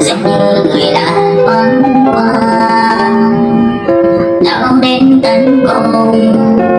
giọng như người đã vắng qua đau đến tận cùng.